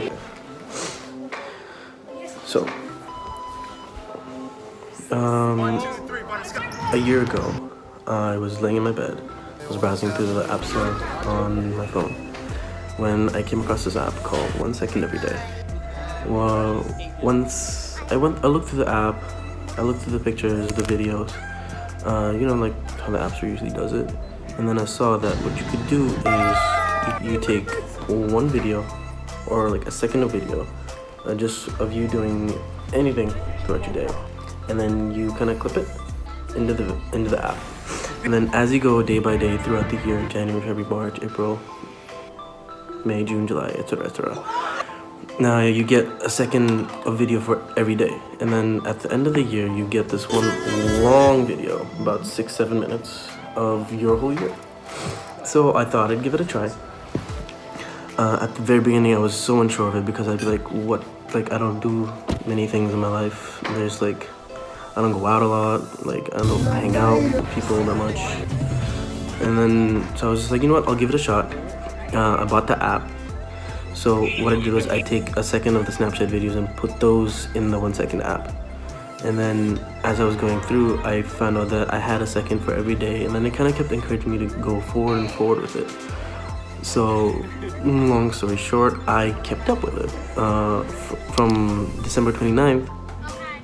Okay. So, um, a year ago, I was laying in my bed. I was browsing through the App Store on my phone when I came across this app called One Second Every Day. Well, once I went, I looked through the app, I looked through the pictures, the videos, uh, you know, like how the App Store usually does it. And then I saw that what you could do is you, you take one video or like a second of video uh, just of you doing anything throughout your day. And then you kind of clip it into the into the app. And then as you go day by day throughout the year january february march april may june july etc etc now you get a second of video for every day. And then at the end of the year you get this one long video about six seven minutes of your whole year. So i thought i'd give it a try uh, at the very beginning, I was so unsure of it because I'd be like, what? Like, I don't do many things in my life. There's like, I don't go out a lot. Like, I don't hang out with people that much. And then, so I was just like, you know what? I'll give it a shot. Uh, I bought the app. So what I did was I take a second of the Snapchat videos and put those in the one second app. And then as I was going through, I found out that I had a second for every day. And then it kind of kept encouraging me to go forward and forward with it. So, long story short, I kept up with it uh, from December 29th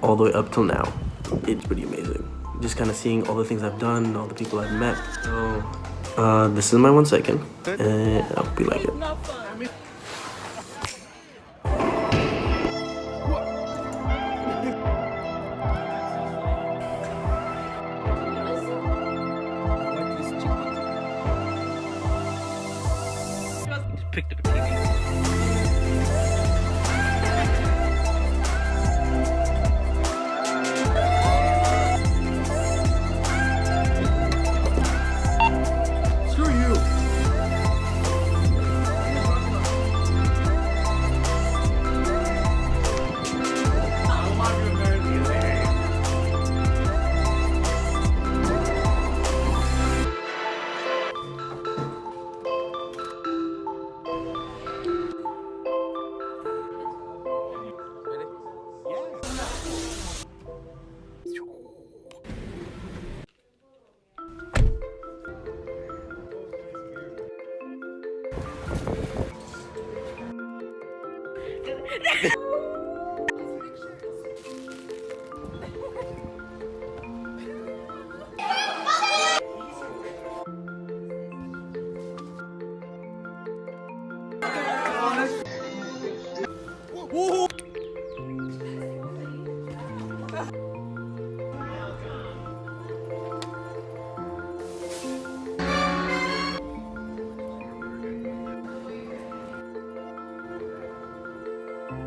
all the way up till now. It's pretty amazing. Just kind of seeing all the things I've done, all the people I've met. So, uh, this is my one second, and I hope you like it. Picked up a TV.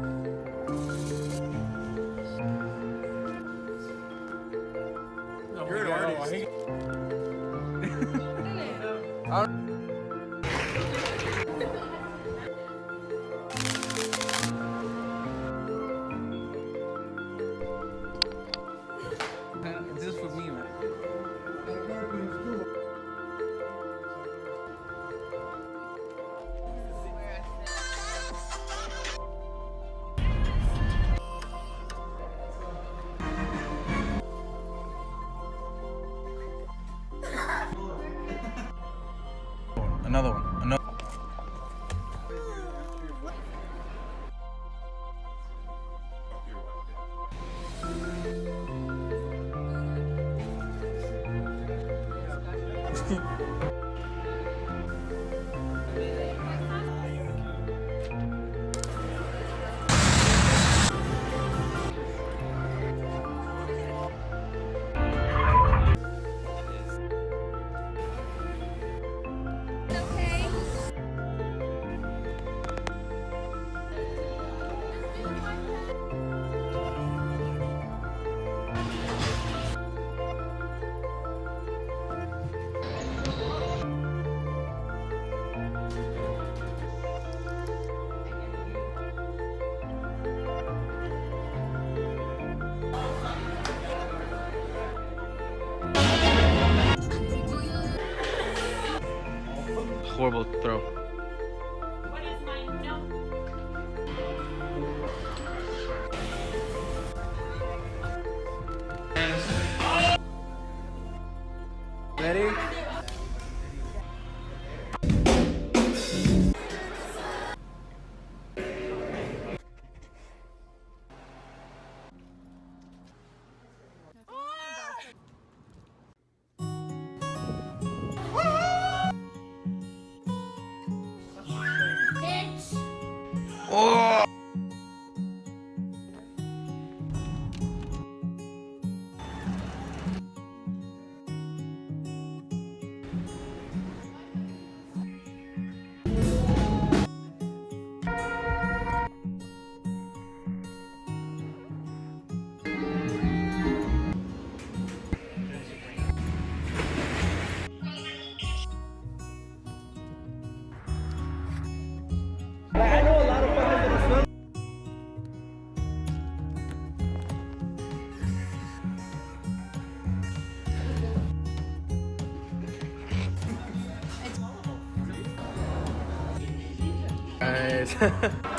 You're Another one. Another. horrible throw. Ready? No? I know a lot of fuckers that smell. Guys.